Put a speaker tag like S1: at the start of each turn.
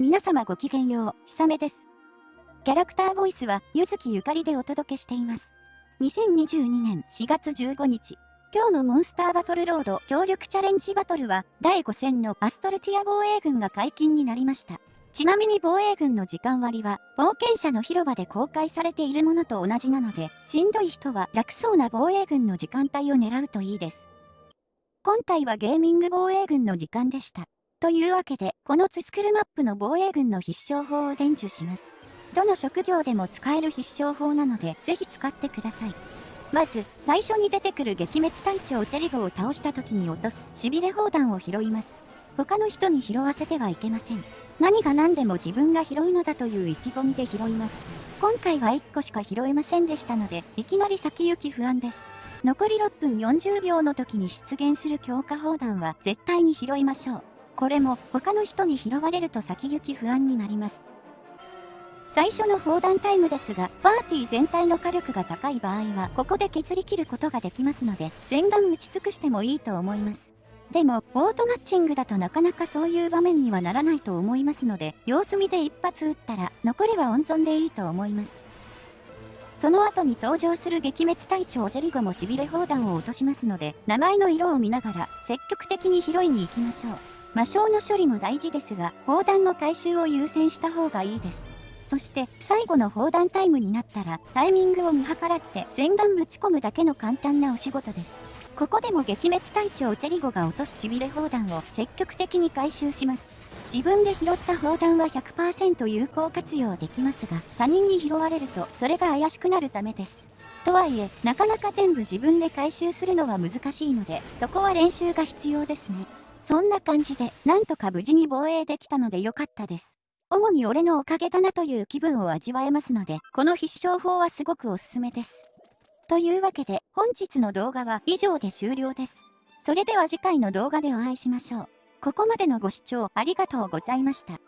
S1: 皆様ごきげんよう、ひさめです。キャラクターボイスは、ゆずきゆかりでお届けしています。2022年4月15日、今日のモンスターバトルロード協力チャレンジバトルは、第5戦のアストルティア防衛軍が解禁になりました。ちなみに防衛軍の時間割は、冒険者の広場で公開されているものと同じなので、しんどい人は楽そうな防衛軍の時間帯を狙うといいです。今回はゲーミング防衛軍の時間でした。というわけで、このツスクルマップの防衛軍の必勝法を伝授します。どの職業でも使える必勝法なので、ぜひ使ってください。まず、最初に出てくる撃滅隊長チェリゴを倒した時に落とす、しびれ砲弾を拾います。他の人に拾わせてはいけません。何が何でも自分が拾うのだという意気込みで拾います。今回は1個しか拾えませんでしたので、いきなり先行き不安です。残り6分40秒の時に出現する強化砲弾は絶対に拾いましょう。これも他の人に拾われると先行き不安になります。最初の砲弾タイムですが、パーティー全体の火力が高い場合は、ここで削り切ることができますので、全弾打ち尽くしてもいいと思います。でも、オートマッチングだとなかなかそういう場面にはならないと思いますので、様子見で一発撃ったら、残りは温存でいいと思います。その後に登場する撃滅隊長ジェリゴもしびれ砲弾を落としますので、名前の色を見ながら積極的に拾いに行きましょう。魔性の処理も大事ですが、砲弾の回収を優先した方がいいです。そして最後の砲弾タイムになったらタイミングを見計らって全弾ぶち込むだけの簡単なお仕事です。ここでも撃滅隊長チェリゴが落とすしびれ砲弾を積極的に回収します。自分で拾った砲弾は100%有効活用できますが他人に拾われるとそれが怪しくなるためです。とはいえ、なかなか全部自分で回収するのは難しいので、そこは練習が必要ですね。そんな感じで、なんとか無事に防衛できたのでよかったです。主に俺のおかげだなという気分を味わえますので、この必勝法はすごくおすすめです。というわけで、本日の動画は以上で終了です。それでは次回の動画でお会いしましょう。ここまでのご視聴ありがとうございました。